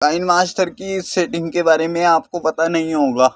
Kine master की setting के बारे में आपको पता नहीं होगा।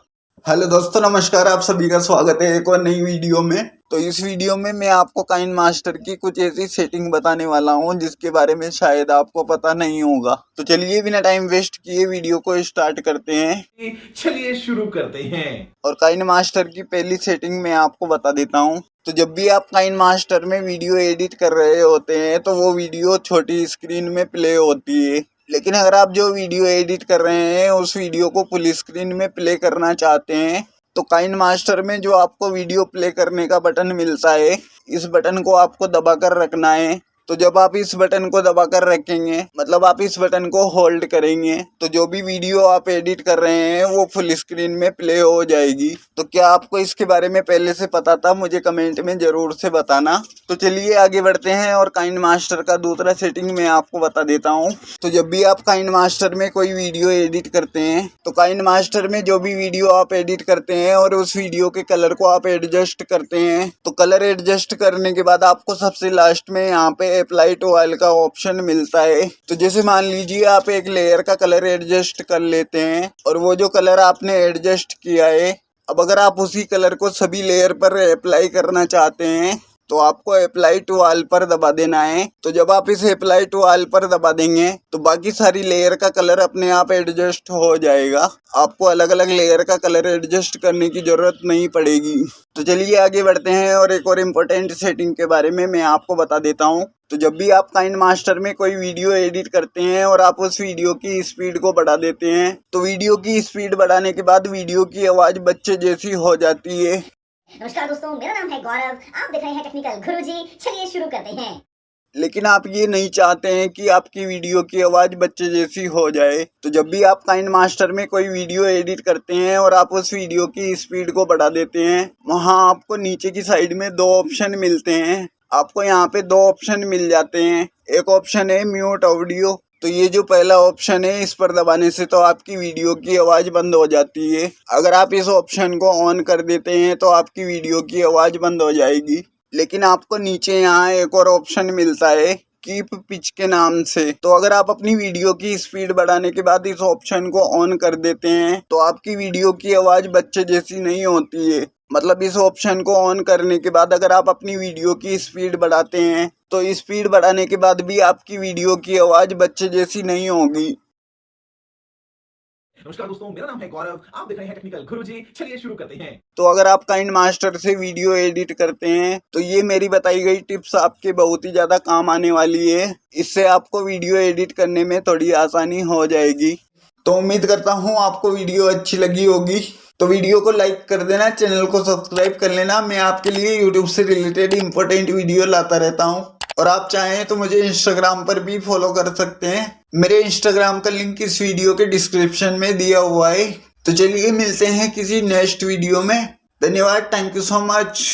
हेलो दोस्तों नमस्कार आप सभी का स्वागत है एक और नई वीडियो में। तो इस वीडियो में मैं आपको काइन मास्टर की कुछ ऐसी सेटिंग बताने वाला हूँ जिसके बारे में शायद आपको पता नहीं होगा। तो चलिए बिना टाइम वेस्ट किए वीडियो को स्टार्ट करते हैं। चलिए शुरू करते हैं। और काइन मास्टर की पहली सेटिंग मैं आपको बता देता हूँ। तो जब भी आप काइन मास्टर में वीडियो एडिट कर रहे होते हैं तो वो वीडियो छोटी स्क्रीन में प्ले होती है। लेकिन अगर आप जो वीडियो एडिट कर रहे हैं, उस वीडियो को फुल स्क्रीन में प्ले करना चाहते हैं तो काइन मास्टर में जो आपको वीडियो प्ले करने का बटन मिलता है, इस बटन को आपको दबा कर रखना है। तो जब आप इस बटन को दबा कर रखेंगे मतलब आप इस बटन को होल्ड करेंगे तो जो भी वीडियो आप एडिट कर रहे हैं, वो फुल स्क्रीन में प्ले हो जाएगी। तो क्या आपको इसके बारे में पहले से पता था? मुझे कमेंट में ज़रूर से बताना। तो चलिए आगे बढ़ते हैं और काइंड मास्टर का दूसरा सेटिंग मैं आपको बता देता हूँ। तो जब भी आप काइंड मास्टर में कोई वीडियो एडिट करते हैं तो काइंड मास्टर में जो भी वीडियो आप एडिट करते हैं और उस वीडियो के कलर को आप एडजस्ट करते हैं तो कलर एडजस्ट करने के बाद आपको सबसे लास्ट में यहाँ पे अप्लाई टू ऑयल का ऑप्शन मिलता है। तो जैसे मान लीजिए आप एक लेयर का कलर एडजस्ट कर लेते हैं और वो जो कलर आपने एडजस्ट किया है, अब अगर आप उसी कलर को सभी लेयर पर अप्लाई करना चाहते हैं तो आपको अप्लाई टू ऑल पर दबा देना है। तो जब आप इसे अप्लाई टू ऑल पर दबा देंगे तो बाकी सारी लेयर का कलर अपने आप एडजस्ट हो जाएगा। आपको अलग अलग लेयर का कलर एडजस्ट करने की ज़रूरत नहीं पड़ेगी। तो चलिए आगे बढ़ते हैं और एक और इम्पोर्टेंट सेटिंग के बारे में मैं आपको बता देता हूँ। तो जब भी आप काइन मास्टर में कोई वीडियो एडिट करते हैं और आप उस वीडियो की स्पीड को बढ़ा देते हैं तो वीडियो की स्पीड बढ़ाने के बाद वीडियो की आवाज़ बच्चे जैसी हो जाती है। नमस्कार दोस्तों, मेरा नाम है गौरव। आप देख रहे हैं टेक्निकल गुरुजी। चलिए शुरू करते हैं। लेकिन आप ये नहीं चाहते हैं कि आपकी वीडियो की आवाज़ बच्चे जैसी हो जाए। तो जब भी आप काइन मास्टर में कोई वीडियो एडिट करते हैं और आप उस वीडियो की स्पीड को बढ़ा देते हैं, वहाँ आपको नीचे की साइड में दो ऑप्शन मिलते हैं। आपको यहाँ पे दो ऑप्शन मिल जाते हैं। एक ऑप्शन है म्यूट ऑडियो तो ये जो पहला ऑप्शन है, इस पर दबाने से तो आपकी वीडियो की आवाज़ बंद हो जाती है। अगर आप इस ऑप्शन को ऑन कर देते हैं तो आपकी वीडियो की आवाज़ बंद हो जाएगी। लेकिन आपको नीचे यहाँ एक और ऑप्शन मिलता है कीप पिच के नाम से। तो अगर आप अपनी वीडियो की स्पीड बढ़ाने के बाद इस ऑप्शन को ऑन कर देते हैं तो आपकी वीडियो की आवाज़ बच्चे जैसी नहीं होती है। मतलब इस ऑप्शन को ऑन करने के बाद अगर आप अपनी वीडियो की स्पीड बढ़ाते हैं तो स्पीड बढ़ाने के बाद भी आपकी वीडियो की आवाज़ बच्चे जैसी नहीं होगी। नमस्कार दोस्तों मेरा नाम है गौरव। आप देख रहे हैं टेक्निकल गुरुजी चलिए शुरू करते हैं। तो अगर आप काइंड मास्टर से वीडियो एडिट करते हैं तो ये मेरी बताई गई टिप्स आपके बहुत ही ज़्यादा काम आने वाली है। इससे आपको वीडियो एडिट करने में थोड़ी आसानी हो जाएगी। तो उम्मीद करता हूँ आपको वीडियो अच्छी लगी होगी। तो वीडियो को लाइक कर देना, चैनल को सब्सक्राइब कर लेना। मैं आपके लिए यूट्यूब से रिलेटेड इंपॉर्टेंट वीडियो लाता रहता हूँ। और आप चाहें तो मुझे इंस्टाग्राम पर भी फॉलो कर सकते हैं। मेरे इंस्टाग्राम का लिंक इस वीडियो के डिस्क्रिप्शन में दिया हुआ है। तो चलिए मिलते हैं किसी नेक्स्ट वीडियो में। धन्यवाद थैंक यू सो मच